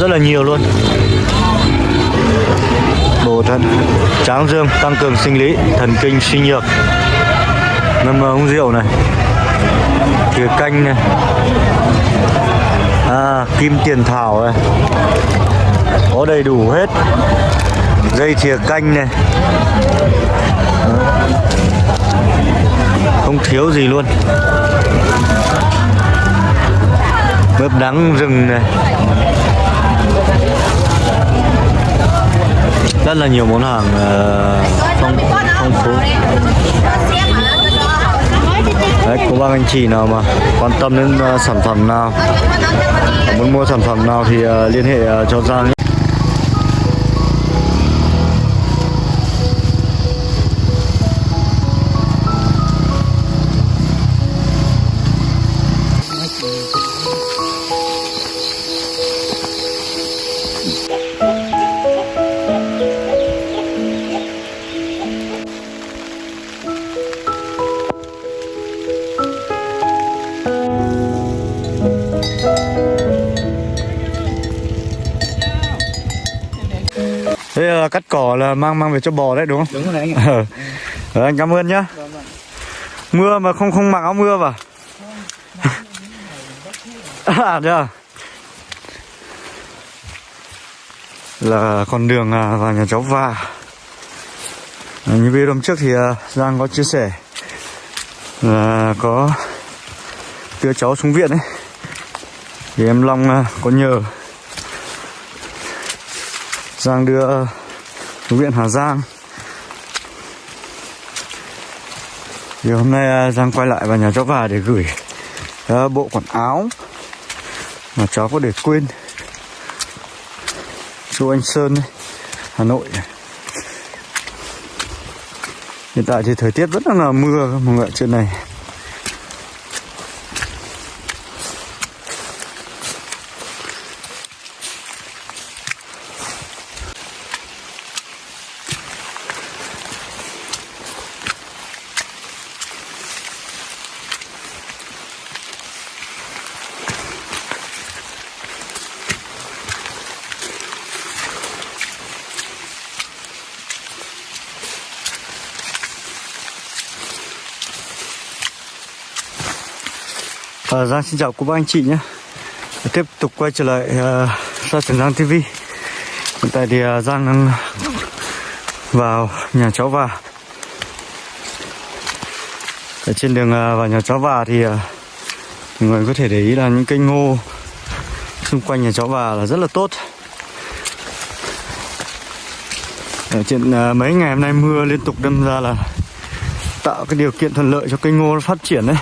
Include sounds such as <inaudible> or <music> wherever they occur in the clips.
rất là nhiều luôn. Bổ thận tráng dương tăng cường sinh lý thần kinh suy nhược. Ngâm uống rượu này thìa canh này. À, kim tiền thảo này. Có đầy đủ hết. Dây thìa canh này. Không thiếu gì luôn. Mướp đắng rừng này. Rất là nhiều món hàng ờ, phong phong phú. Đấy có bác anh chị nào mà quan tâm đến uh, sản phẩm nào? Muốn mua sản phẩm nào thì uh, liên hệ uh, cho Giang Thế là cắt cỏ là mang mang về cho bò đấy đúng không? Đúng rồi đấy anh ạ. Ờ. Ờ, anh cảm ơn nhá. Mưa mà không không mặc áo mưa vào. à à? Là con đường à, vào nhà cháu và như video hôm trước thì à, Giang có chia sẻ là có đưa cháu xuống viện ấy thì em Long à, có nhờ Giang đưa huyện viện Hà Giang. Thì hôm nay à, Giang quay lại vào nhà cháu và để gửi à, bộ quần áo mà cháu có để quên. Chú anh Sơn ấy, Hà Nội. Hiện tại thì thời tiết rất là mưa mọi người ạ, trên này Ờ, Giang xin chào cô bác anh chị nhé. Tiếp tục quay trở lại uh, Sa Trần Giang TV Hiện tại thì uh, Giang đang vào nhà cháu và Ở trên đường uh, vào nhà cháu và thì uh, mọi người có thể để ý là những cây ngô xung quanh nhà cháu và là rất là tốt. Ở trên uh, mấy ngày hôm nay mưa liên tục đâm ra là tạo cái điều kiện thuận lợi cho cây ngô nó phát triển đấy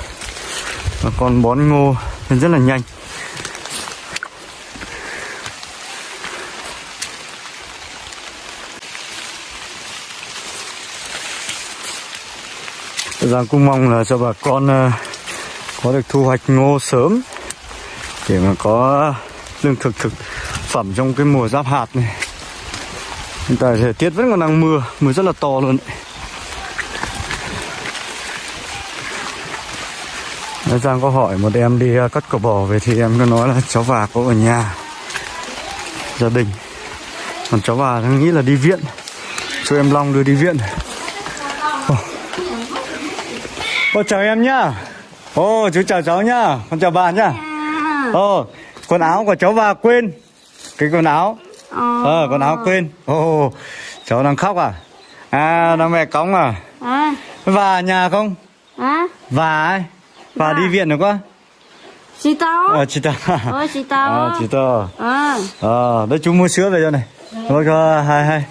và con bón ngô lên rất là nhanh Giang cũng mong là cho bà con ờ, có được thu hoạch ngô sớm để mà có lương thực thực phẩm trong cái mùa giáp hạt này hiện tại thời tiết vẫn còn đang mưa mưa rất là to luôn ấy. Đấy, Giang có hỏi một em đi uh, cắt cỏ bò về thì em có nói là cháu bà có ở nhà. Gia đình. Còn cháu bà đang nghĩ là đi viện. Cho em Long đưa đi viện. Ô oh. chào em nhá. Ồ chú chào cháu nhá. Con chào bà nhá. Ồ quần áo của cháu bà quên. Cái quần áo. Ờ. Quần áo quên. Ồ cháu đang khóc à? À đang mẹ cóng à? À, và nhà không? À, và ai và đi viện được quá chị tao. ờ chị ta Ôi, chị tao. à, <laughs> chị ta À. ờ đấy chú mua sữa về cho này thôi cho hai hai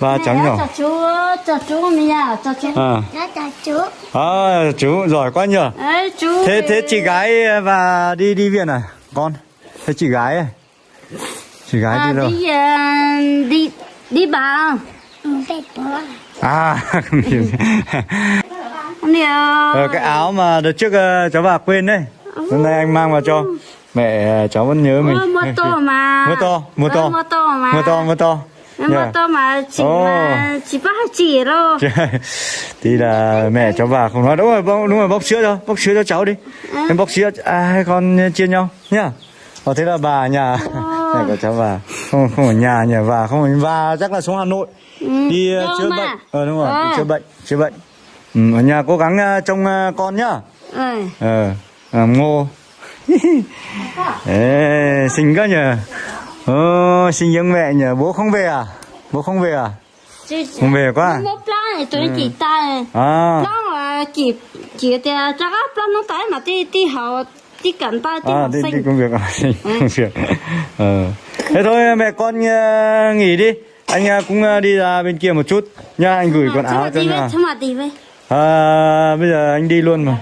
ba cháu nhỏ chú, chào chú mình à, chú. à chú. à, chú giỏi quá chú. thế thế chị gái và đi đi viện à con thế chị gái ấy chị gái à, đi đâu đi, ờ, đi, đi bà. à <laughs> <laughs> ờ, Ờ, cái áo mà đợt trước ờ, cháu bà quên đấy. Hôm nay anh mang vào cho. Mẹ ờ, cháu vẫn nhớ mình. Mua to mà. mua to mua to Ờ, mua to mà. mua to mua to mà Yeah. tôi mà chỉ Ồ. mà chỉ hai chỉ đâu <laughs> thì là mẹ cháu bà không nói. Đúng rồi bóc, đúng rồi bóc sữa cho bóc sữa cho cháu đi. Em bóc sữa à, hai con chia nhau nhá. Ờ thế là bà nhà. <laughs> Này của cháu bà. Không không ở nhà nhà bà không ở bà chắc là xuống Hà Nội. Ừ, đi ờ, đâu chữa mà. bệnh. Ờ đúng rồi Ờ. đi chữa bệnh chữa bệnh ừ, ở nhà cố gắng ờ, trông ờ, con nhá. Ừ. ờ làm ngô. <laughs> Ê, xinh quá nhờ. Ồ, xinh giống mẹ nhờ. Bố không về à? Bố không về à? Không về quá à? một plan này tôi chỉ ta à. Nó là chỉ chỉ thì chắc plan nó tới mà đi đi học đi cẩn ta đi à đi, đi sinh. công việc à? <laughs> Đi công việc. Ờ. Thế thôi mẹ con ờ, nghỉ đi. Anh ờ, cũng ờ, đi ra bên kia một chút. Nha anh gửi quần áo cho nhà mà à, bây giờ anh đi luôn mà.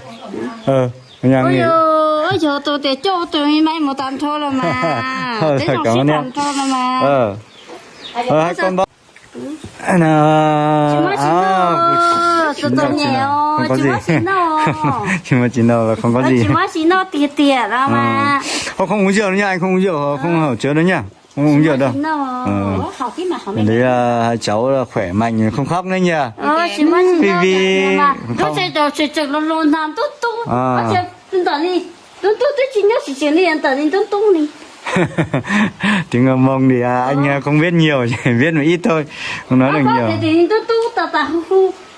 Ờ ở nhà nghỉ. ôi dồi tôi để cho tôi mấy một tàn thôi rồi mà. <laughs> Thôi, học cảm ơn em. rồi mà ờ. Ờ hai con bao à, nào Chỉ mới chín đâu, tôi tôi nghèo, không có gì. đâu. chỉ mới chín đâu là không có Ôi, gì. chỉ mới chỉ nó tiệt tiệt ra mà. Không không uống rượu nữa nha anh không uống rượu không hở chứa nữa nha không uống rượu đâu. Đâu. Ờ. học cái mà học đấy là hai cháu là khỏe mạnh không khóc nữa nha ờ Vì- không. À. <laughs> tiếng mông thì à, anh à, không biết nhiều chỉ biết một ít thôi. Không nói được Ờ, nhiều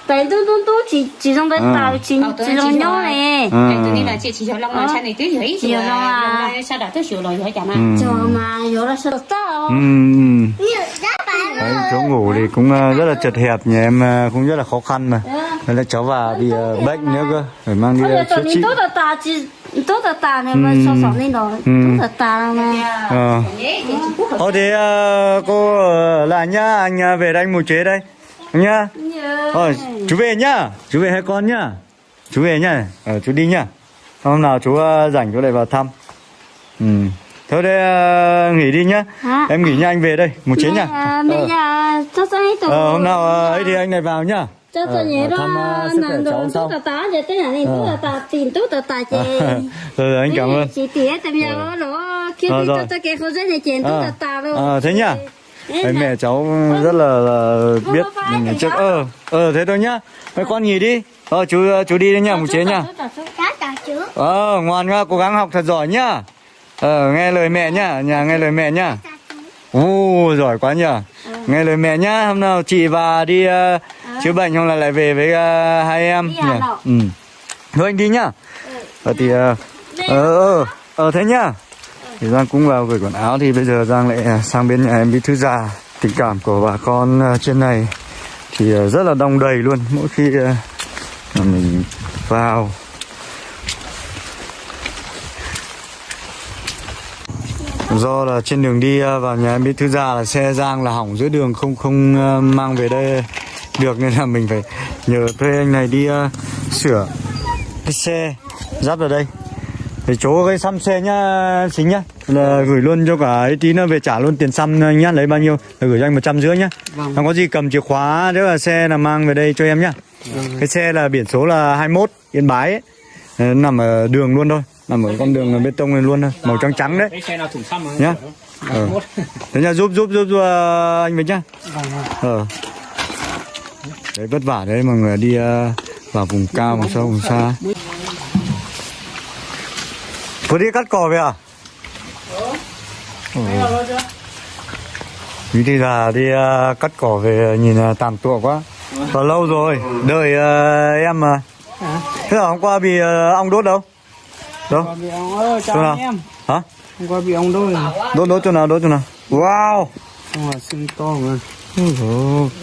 tại tốt tốt tốt chỉ chỉ trong cái tàu chỉ tôi chỉ chỉ trong nhau này. Tại tôi đi là chị chỉ cho long là cha này tới dưới Chiều long à. sau đó tôi chiều rồi rồi chả mà Ừ. chờ mà nhớ là sợ tao. Đấy, chỗ ngủ thì cũng rất là chật hẹp nhà em cũng rất là khó khăn mà Đấy là cháu bà bị bệnh nữa cơ phải mang đi chữa trị tốt là ta chỉ tốt là ta này mà sao sao nên rồi Ừ. tốt là ta mà Ờ. Thế cô ở lại nhá anh về đây một chế đây nhá. Ờ, chú về nhá. Chú về hai con nhá. Chú về nhá. Ờ, chú đi nhá. Hôm nào chú à, rảnh chú lại vào thăm. Ừ. thôi đây à, nghỉ đi nhá. Hả? em nghỉ nha anh về đây. Một chế nhá bây giờ cho cho hết ờ, hôm nào à, ấy thì anh lại vào nhá. Cho Ờ, cho nhớ ờ, đó à, cháu đồ tốt là ta giờ tới nhà này tốt là ta tìm tốt là ta chị rồi anh cảm ơn. chị tía tìm nhà đó khi Ờ, đi cho cái khâu dây này chèn tốt Ờ. là ta luôn. Ờ, thế nhá Đấy, mẹ cháu rất là, là biết bye, mình thầy trước ờ ờ thế thôi nhá. Mấy con nghỉ đi. Ờ chú chú đi đấy nhá một chế nhá. ờ ngoan nhá cố gắng học thật giỏi nhá. Ờ nghe lời mẹ nhá. Nhà nghe lời mẹ nhá. U giỏi quá nhở nghe lời mẹ nhá. Hôm nào chị và đi ờ, chữa bệnh không là lại về với ờ, hai em nhỉ? Ừ. Thôi anh đi nhá. Ờ thì ờ ờ ờ, ờ thế nhá thì Giang cũng vào gửi quần áo. Thì bây giờ Giang lại à, sang bên nhà em bí thư già. Tình cảm của bà con à, trên này thì à, rất là đông đầy luôn. Mỗi khi mà mình vào. Do là trên đường đi vào nhà em bí thư già là xe Giang là hỏng giữa đường, không không mang về đây được. Nên là mình phải nhờ thuê anh này đi sửa cái xe dắt vào đây để chỗ cái xăm xe nhá chính nhá là gửi luôn cho cả ấy tí nữa về trả luôn tiền xăm nhá lấy bao nhiêu là gửi cho anh một trăm rưỡi nhá. Không có gì cầm chìa khóa nếu là xe là mang về đây cho em nhá. Cái xe là biển số là 21 yên bái ấy. Ờ, nằm ở đường luôn thôi nằm ở con đường bê tông này luôn thôi màu trắng trắng đấy. Cái xe nào thủng xăm nhá. Ờ. thế nhá giúp giúp giúp, giúp ờ, anh với nhá. Ờ. Đấy vất vả đấy mọi người đi vào vùng cao vùng sâu vùng xa vừa đi cắt cỏ về à Vì thì là đi ờ, cắt cỏ về nhìn uh, tàn tụa quá. Và lâu rồi? Đợi ờ, em mà Thế là hôm qua bị ờ, ong đốt đâu? Đâu? Chỗ nào? Hả? Hôm qua bị ông đôi Đốt đốt chỗ nào đốt chỗ nào? Wow! To mà.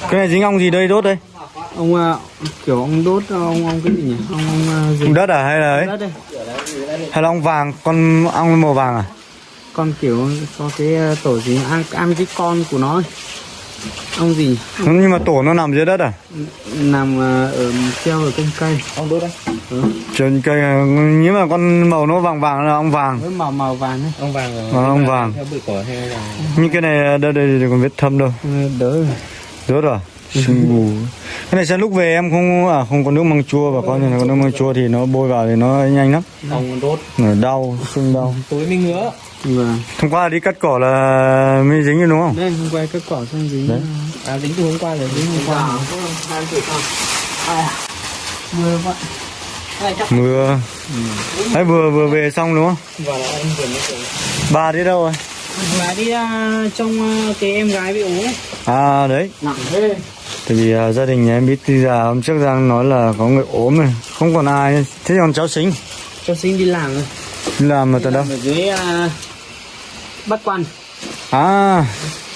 Cái này dính ong gì đây? Đốt đây ông à, kiểu ông đốt ông ông cái gì nhỉ? Ông ông à, gì Ong đất à hay là ấy? đất đây. Hay là ong vàng Con ong màu vàng à? Con kiểu có cái à, tổ gì ăn ăn cái con của nó ấy. ông gì Nhưng mà tổ nó nằm dưới đất à? Nằm à, ở treo ở trên cây. Ông đốt đấy Trên cây à, Nhưng mà con màu nó vàng vàng là ong vàng. Với màu màu vàng đấy ông vàng Ờ, ong vàng. Theo bụi cỏ hay là Nhưng cái này đây đây thì còn vết thâm đâu. Đỡ Rớt rồi sương mù cái này sẽ lúc về em không à không có nước măng chua và con này có nước măng chua thì nó bôi vào thì nó nhanh lắm. Không còn đốt. Đau sưng đau. <laughs> Tối mình nữa vâng. Hôm qua đi cắt cỏ là mới dính rồi đúng không? Đây hôm qua cái cỏ xong dính. Đấy. à dính từ hôm qua rồi dính hôm qua. Mưa vậy mưa. Đấy vừa vừa về xong đúng không? Và là em vừa mới về. Ba đi đâu rồi? Bà đi ra trong à, cái em gái bị ốm. Ấy à đấy. Nặng thế tại vì à, gia đình nhà em biết đi già hôm trước đang nói là có người ốm rồi không còn ai. Thế còn cháu xính cho sinh đi làm rồi. Đi làm mà Đi tận đâu? ở dưới à, bắc quan. À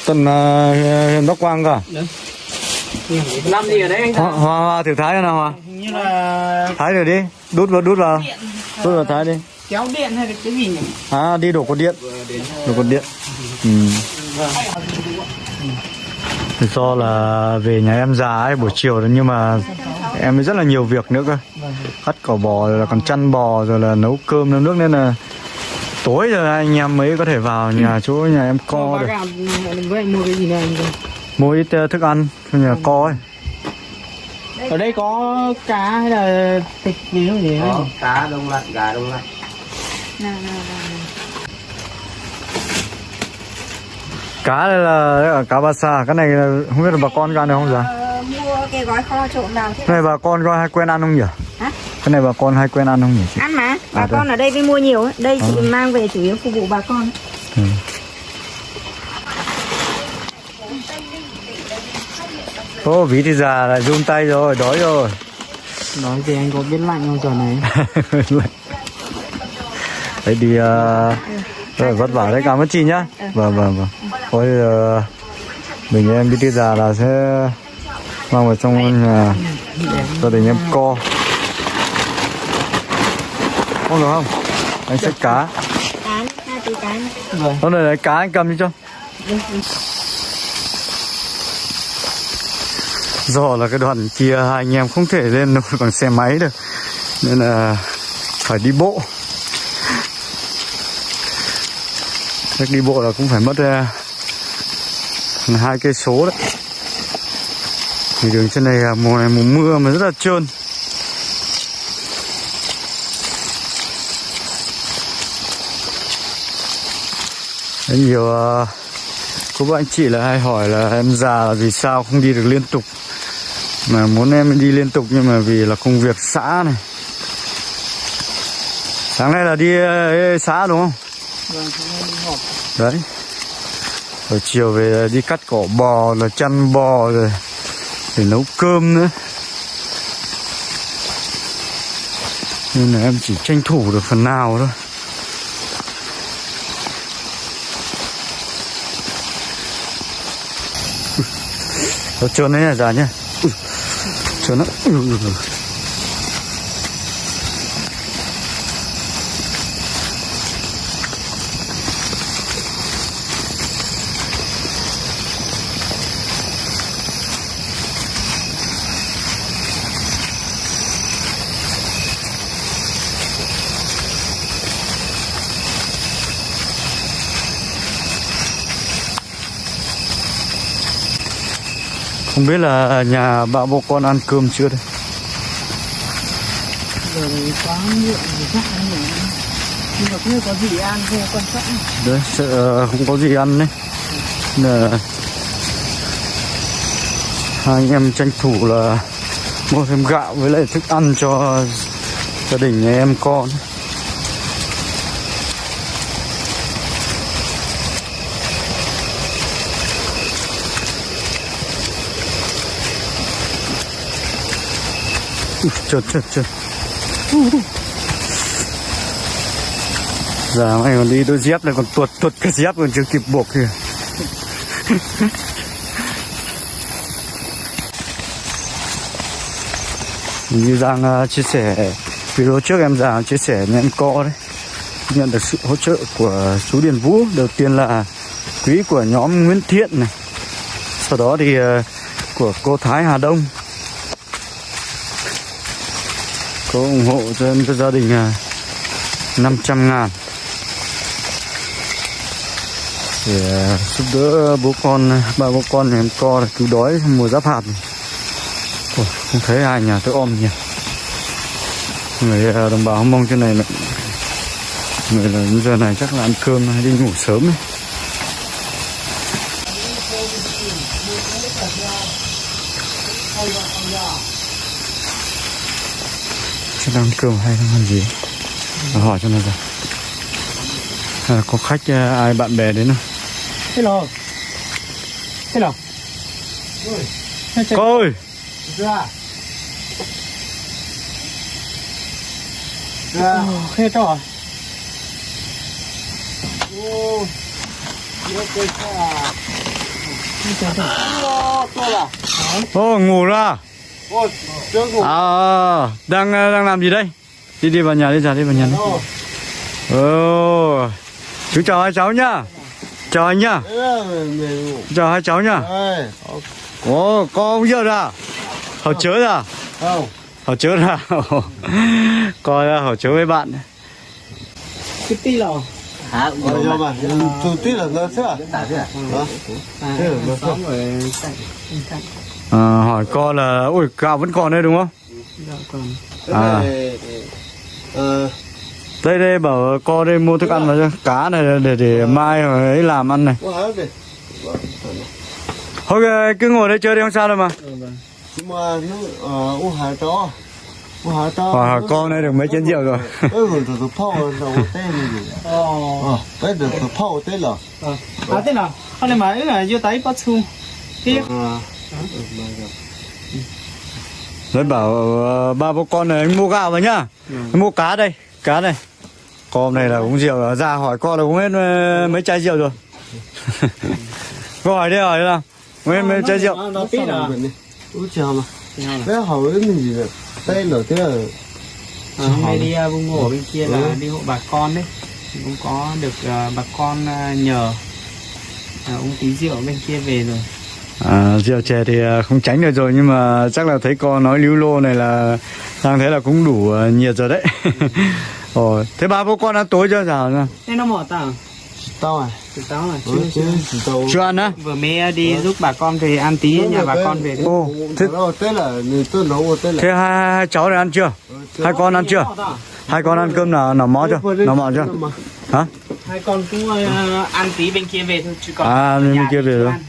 tận uh, bắc quang cả làm gì? Ở đấy anh hoa hoa, hoa thử thái nào hoa như là thái rồi đi đút vào đút vào. Đút vào thái đi. Kéo điện hay là cái gì nhỉ? À đi đổ cột điện. Đổ cột điện. ừ. Thì do là về nhà em già ấy buổi chiều đó nhưng mà em rất là nhiều việc nữa cơ. Cắt cỏ bò rồi là còn chăn bò rồi là nấu cơm nấu nước nên là tối rồi anh em mới có thể vào nhà chỗ nhà em co được. mua cái gì này anh ơi? mua ít ờ, thức ăn cho nhà co ấy. Ở đây có cá hay là thịt gì không gì có cá đông lạnh gà đông lạnh là đây là cá ba sa. Cái này là không biết là bà con ăn được không dạ? Ờ, mua cái gói kho trộn vào thế? Cái này bà con có hay quen ăn không nhỉ? Hả? cái này bà con hay quen ăn không nhỉ chị? Ăn mà. Bà À, con ở đây mới mua nhiều ấy. đây chị mang về chủ yếu phục vụ bà con. Ừ. Ô, ví thì già lại run tay rồi, đói rồi. nói thì anh có biết lạnh không giờ này? <laughs> Đấy đi uh, rất là vất vả đấy, cảm ơn chị nhá. Vâng, vâng, vâng. Thôi uh, mình em đi già là sẽ mang vào trong nhà gia đình em co. Không được không? Anh xách cá. Hôm nay lấy cá anh cầm đi cho. Do là cái đoạn kia hai anh em không thể lên nổi bằng xe máy được Nên là phải đi bộ Chắc đi bộ là cũng phải mất uh, hai cây số đấy. Thì đường trên này mùa này mùa mưa mà rất là trơn. Rất nhiều uh, cô bác anh chị là hay hỏi là em già là vì sao không đi được liên tục. Mà muốn em đi liên tục nhưng mà vì là công việc xã này. Sáng nay là đi xã đúng không? Đấy rồi chiều về đi cắt cỏ bò là chăn bò, rồi để nấu cơm nữa. Nên là em chỉ tranh thủ được phần nào thôi. Nó trơn đấy là già nhá Trơn lắm biết là nhà bà bố con ăn cơm chưa đây? Nhưng có gì ăn không quan trọng. Đấy, sợ không có gì ăn đấy. Là Hai anh em tranh thủ là Mua thêm gạo với lại thức ăn cho Gia đình nhà em con Trượt trượt trượt Giờ mày còn đi đôi dép này còn tuột tuột cái dép còn chưa kịp buộc kìa. Như Giang uh, chia sẻ video trước em Giang chia sẻ với em co đấy. Nhận được sự hỗ trợ của chú Điền Vũ. Đầu tiên là quý của nhóm Nguyễn Thiện này. Sau đó thì uh, của cô Thái Hà Đông. Có ủng hộ cho em cho gia đình à, uh, 500 ngàn để à, giúp đỡ bố con à, ba bố con em co cứu đói mùa giáp hạt. Ủa, không thấy ai nhà tôi ôm nhỉ người đồng bào mong trên này là người là giờ này chắc là ăn cơm hay đi ngủ sớm ấy. Đang ăn cơm hay đang ăn gì? Để hỏi cho nó ra. À, có khách ờ, ai bạn bè đến không? Hello. Hello. Cô ơi. Ra à? Nó to là ô ngủ ra ô ngủ À, đang đang làm gì đây? Đi đi vào nhà đi, ra đi vào nhà đi. ô Ồ, chú chào hai cháu nhá. Chào anh nhá. Chào hai cháu nhá. đây Ồ, có ông giờ ra. Họ chớ ra. không Họ chớ ra. <laughs> Coi ra họ chớ với bạn. cái tí lò hả rồi cho mà chủ tí là nó sẽ à thế là nó xong rồi À, hỏi con là, ui gạo vẫn còn đây đúng không? À. ờ Đây đây bảo con đây mua thức ăn vào cho cá này để để mai rồi ấy làm ăn này. Thôi cứ ngồi đây chơi đi không sao đâu mà. nhưng mà nó ờ u hải to u hải to Hỏi con đây được mấy chén rượu rồi. ơi rồi rồi phao đầu tên gì ờ ờ cái được phao tên là à thế nào hôm nay mà ấy là vô tay bắt ờ Đấy bảo ờ, ba bố con này anh mua gạo vào nhá. Anh mua cá đây Cá đây Con này là uống rượu ra hỏi con là uống hết ờ, mấy chai rượu rồi. <laughs> Cô hỏi đi hỏi đi nào Uống hết mấy chai rượu. nó tí là Ủa chào mà. Bé hỏi cái mình gì vậy? Tên là thế là À, hôm nay đi uh, vùng ngủ ở bên kia là đi hộ bà con đấy. Thì cũng có được uh, bà con uh, nhờ uh, uống tí rượu bên kia về rồi à, Rượu chè thì ờ, không tránh được rồi Nhưng mà chắc là thấy con nói lưu lô này là Đang thấy là cũng đủ ờ, nhiệt rồi đấy. <laughs> Ồ, Thế ba bố con ăn tối chưa? Sao nào nên nó mỏ tao Tao à? Tao là Ừ, chưa chứ chưa. chỉ tao Chưa ăn á? Vừa mới uh, đi giúp bà con về ăn tí nhà bà con về Ồ, thế, Thế đó tên là Người tôi nấu tên là thế hai, hai cháu này ăn chưa? Hai con ăn chưa Hai con ăn cơm nào nào mó chưa nào mọ chưa Hả hai con cũng uh, ăn tí bên kia về thôi chứ còn À, bên nhà kia về rồi. Vâng,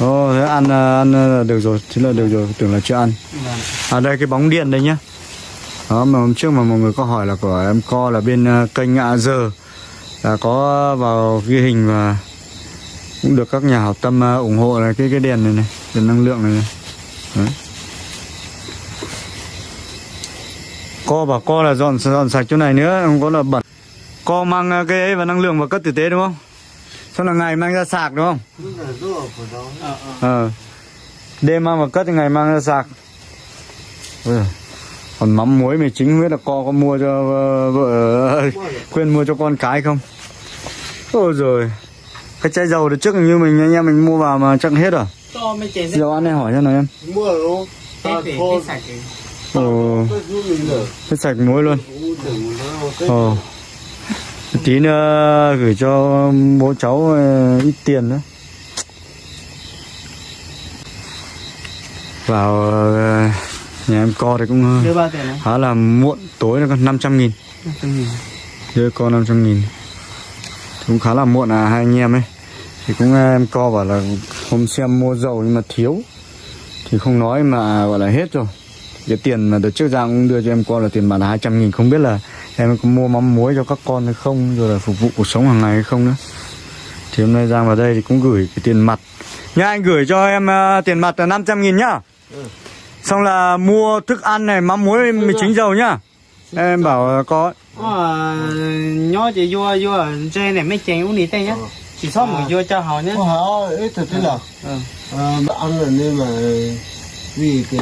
Ồ, thế ăn ờ, ăn ờ, được rồi, thế là được rồi, tưởng là chưa ăn. vâng. À đây cái bóng điện đây nhá. Đó mà hôm trước mà mọi người có hỏi là của em co là bên ờ, kênh ạ giờ là có vào ghi hình và cũng được các nhà hảo tâm ờ, ủng hộ là cái cái đèn này này, đèn năng lượng này này. Đấy. Co bảo co là dọn dọn sạch chỗ này nữa, không có là bẩn. Co mang ờ, cái ấy và năng lượng vào cất tử tế đúng không? Xong là ngày mang ra sạc đúng không? Ờ. Ờ Đêm mang vào cất thì ngày mang ra sạc. Còn mắm muối mì chính biết là co có mua cho ờ, vợ Quên mua cho con cái không Ôi rồi Cái chai dầu được trước hình như mình anh em mình mua vào mà chắc hết rồi Dầu ăn này hỏi cho nào em Mua rồi hết về thô hết sạch rồi Ồ rồi Hết sạch muối luôn. Ồ Tí nữa gửi cho bố cháu ờ, ít tiền nữa. Vào ờ, nhà em co thì cũng ờ, khá là muộn tối là còn 500 nghìn. đưa con 500 nghìn. Cũng khá là muộn à hai anh em ấy. Thì cũng ờ, em co bảo là hôm xem mua dầu nhưng mà thiếu. Thì không nói mà gọi là hết rồi cái tiền mà đợt trước cũng đưa cho em con là tiền bạc là 200 nghìn không biết là em có mua mắm muối cho các con hay không rồi là phục vụ cuộc sống hàng ngày hay không nữa. Thì hôm nay Giang vào đây thì cũng gửi cái tiền mặt. Nha anh gửi cho em ờ, tiền mặt là 500 nghìn nhá. Xong là mua thức ăn này mắm muối mì chính dầu nhá. Em bảo ờ, có. Ờ nhớ chị vô vô ở trên này mấy chén uống đi tay nhá. Chỉ sót một vô cho họ nhá Ủa hả? Ít thật thế là ừ. Ờ ăn là nên mà Vì cái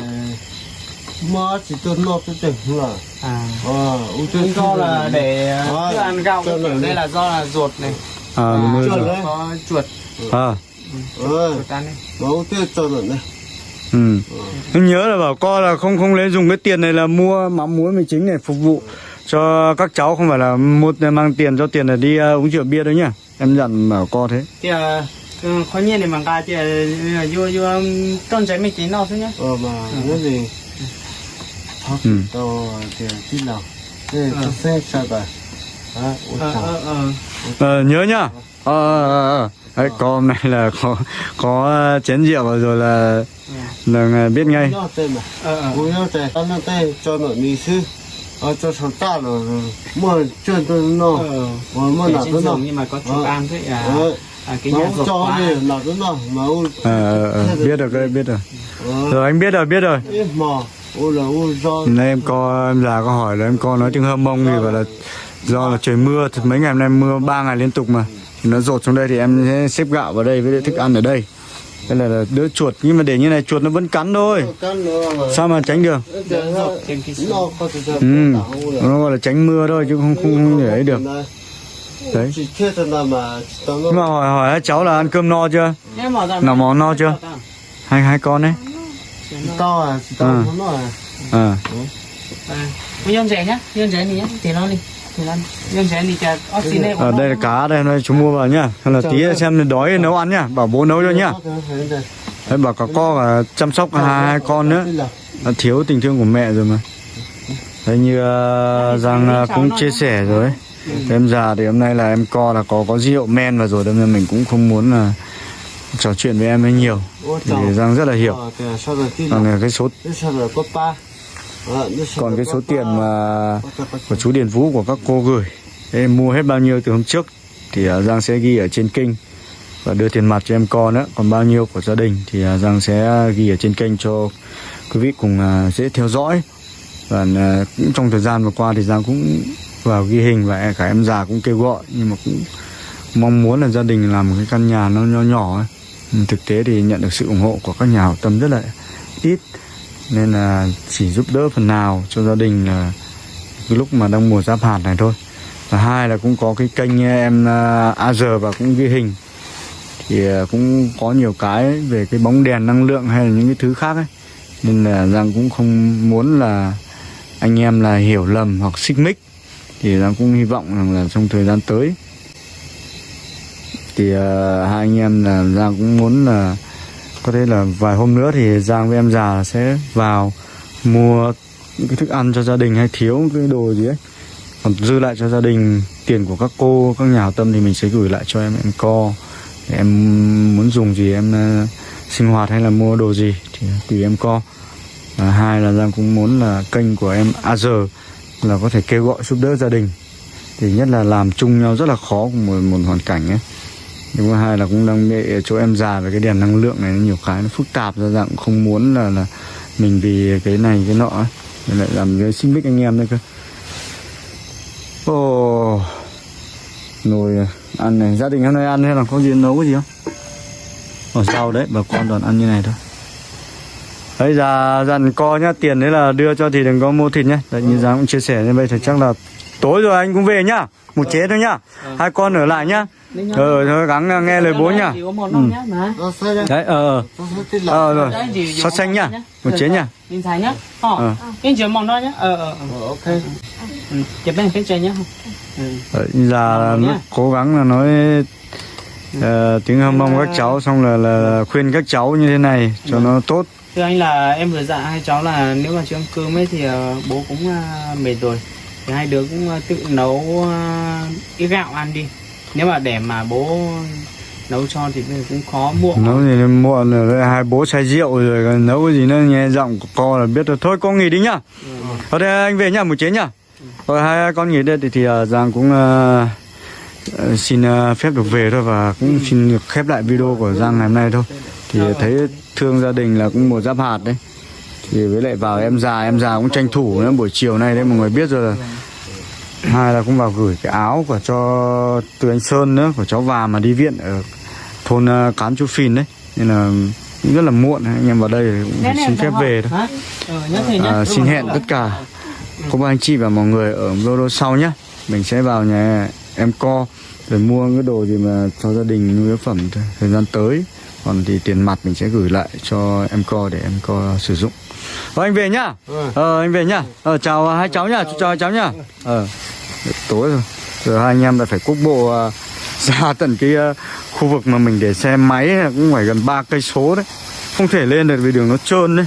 Mà chỉ tôi nó tôi tỉnh là à. Ờ do là để Ờ, thức ăn cho nó đây là do là ruột này. À đúng rồi chuột rồi. đấy. có chuột. À. Ờ. Chuột ăn đấy Mà ủa tôi cho nó này ừ. Nhưng nhớ là bảo con là không không lấy dùng cái tiền này là mua mắm muối mì chính để phục vụ cho các cháu không phải là mua mang tiền cho tiền là đi ờ, uống rượu bia đấy nhá em dặn bảo con thế. Thì uh, Ừ, khó nhiên để mà gà chứ là vô vô con trái mấy chỉ nào thôi nhá. Ờ mà nó gì thật Ừ. to thì tí nào? Thế Ờ. sẽ sao ta à ờ ờ ờ. Ờ, nhớ nhá. Ờ, ờ, ờ. Đấy, có hôm nay là có có chén rượu rồi là là biết ngay. Ờ ờ. Cho nó đi sư ờ cho số ta rồi mua chuyện tôi nó mua nào tôi nó nhưng mà có chỗ Ờ. ăn thế à à cái mà nhà ông rột cho đi nào tôi nó mà ông biết rồi cái biết rồi ờ. Rồi anh biết rồi biết rồi Nay em co em già có hỏi là em co nói tiếng hâm mông thì bảo là do là trời mưa thì mấy ngày hôm nay mưa ba ngày liên tục mà. Thì nó rột xuống đây thì em sẽ xếp gạo vào đây với lại thức ăn ở đây. Đây là, là đỡ chuột nhưng mà để như này chuột nó vẫn cắn thôi. Sao mà tránh được? Ừ nó gọi là tránh mưa thôi chứ không không, không để ấy được. Đấy. Nhưng mà hỏi hỏi cháu là ăn cơm no chưa? Nào mò no chưa? hai hai con đấy tao à chỉ tao Ừ. nó à. À à nhân rẻ nhá nhân rẻ này nhá tiền nó đi thì ở đây là cá đây đây chú mua vào nhá. Hay là tí xem đói nấu ăn nhá bảo bố nấu cho nhá. đấy bảo cả co cả chăm sóc hai, con nữa. Đã thiếu tình thương của mẹ rồi mà. Đấy như uh, Giang uh, cũng chia sẻ rồi ấy. Em già thì hôm nay là em co là có có rượu men và rồi đâm ra mình cũng không muốn là trò chuyện với em ấy nhiều. Thì Giang rất là hiểu. Tin còn cái số ba. Còn cái số tiền mà của chú Điền Vũ của các cô gửi. Em mua hết bao nhiêu từ hôm trước? Thì uh, Giang sẽ ghi ở trên kênh và đưa tiền mặt cho em con nữa còn bao nhiêu của gia đình? Thì Giang sẽ ghi ở trên kênh cho quý vị cùng dễ theo dõi. Và cũng trong thời gian vừa qua thì Giang cũng vào ghi hình và cả em già cũng kêu gọi. Nhưng mà cũng mong muốn là gia đình làm một cái căn nhà nó nhỏ nhỏ ấy. Ừ, thực tế thì nhận được sự ủng hộ của các nhà hảo tâm rất là ít nên là chỉ giúp đỡ phần nào cho gia đình là cái lúc mà đang mùa giáp hạt này thôi. Và hai là cũng có cái kênh em à, uh, AR và cũng ghi hình. Thì à, cũng có nhiều cái về cái bóng đèn năng lượng hay là những cái thứ khác ấy. Nên là Giang cũng không muốn là anh em là hiểu lầm hoặc xích mích. Thì Giang cũng hy vọng rằng là trong thời gian tới thì uh, hai anh em là Giang cũng muốn là có thể là vài hôm nữa thì Giang với em già sẽ vào mua những cái thức ăn cho gia đình hay thiếu cái đồ gì ấy. Còn dư lại cho gia đình tiền của các cô các nhà hảo tâm thì mình sẽ gửi lại cho em em co. Để em muốn dùng gì em uh, sinh hoạt hay là mua đồ gì thì tùy em co. Và hai là Giang cũng muốn là kênh của em AZ là có thể kêu gọi giúp đỡ gia đình. Thì nhất là làm chung nhau rất là khó cùng một, một hoàn cảnh ấy nhưng mà hai là cũng đang bị chỗ em già về cái đèn năng lượng này nhiều cái nó phức tạp ra dạng không muốn là là mình vì cái này cái nọ ấy. Nên lại làm cái xích mích anh em đấy cơ. Ồ nồi ăn này. Gia đình hôm nay ăn hay là có gì nấu cái gì không? Ở rau đấy bà con toàn ăn như này thôi. Đấy già dặn co nhá tiền đấy là đưa cho thì đừng có mua thịt nhá. Đấy như giang cũng chia sẻ như vậy thì chắc là tối rồi anh cũng về nhá. Một chế thôi nhá. Hai con ở lại nhá. Ờ thôi gắng nghe lời bố nhá. ra đấy ờ ờ. ờ rồi. Xót xanh nhá. một chế nhá. Nhìn thấy nhá. Ờ. Ờ. cái mỏng đó nhá. Ờ ờ ờ. Ờ, ok. Ừ, chụp bên phía trên nhá. Ừ. Là Ờ, nhá. cố gắng là nói ờ, tiếng hâm mong các cháu xong là, là khuyên các cháu như thế này cho nó tốt. Thưa anh là em vừa dặn hai cháu là nếu mà chưa ăn cơm ấy thì ờ, bố cũng ờ, mệt rồi thì hai đứa cũng ờ, tự nấu ờ, ít gạo ăn đi. Nếu mà để mà bố nấu cho thì cũng khó muộn nấu gì đến muộn rồi hai bố say rượu rồi còn nấu cái gì nữa nghe giọng của con là biết rồi. Thôi con nghỉ đi nhá. Ở đây anh về nhá một chế nhá. Rồi hai con nghỉ đây thì, thì uh, giang cũng ờ, ờ, xin ờ, phép được về thôi và cũng xin được khép lại video của giang ngày hôm nay thôi. Thì thấy thương gia đình là cũng một giáp hạt đấy thì với lại vào em già em già cũng tranh thủ nữa buổi chiều nay đấy mọi người biết rồi là hai là cũng vào gửi cái áo của cho từ anh Sơn nữa của cháu Và mà đi viện ở thôn uh, Cán Chu Phìn đấy. Nên là cũng rất là muộn anh em vào đây cũng phải xin phép về thôi. Ờ à, xin hẹn tất cả cô bác anh chị và mọi người ở video sau nhé mình sẽ vào nhà em co rồi mua cái đồ gì mà cho gia đình nhu yếu phẩm thời gian tới. Còn thì tiền mặt mình sẽ gửi lại cho em co để em co sử dụng Thôi anh về nhá. Ừ. ờ anh về nhá. Ờ chào hai cháu nhá. Chào hai cháu nhá. Ờ tối rồi. Rồi hai anh em lại phải quốc bộ à, <laughs> ra tận cái à, khu vực mà mình để xe máy cũng phải gần ba cây số đấy. Không thể lên được vì đường nó trơn đấy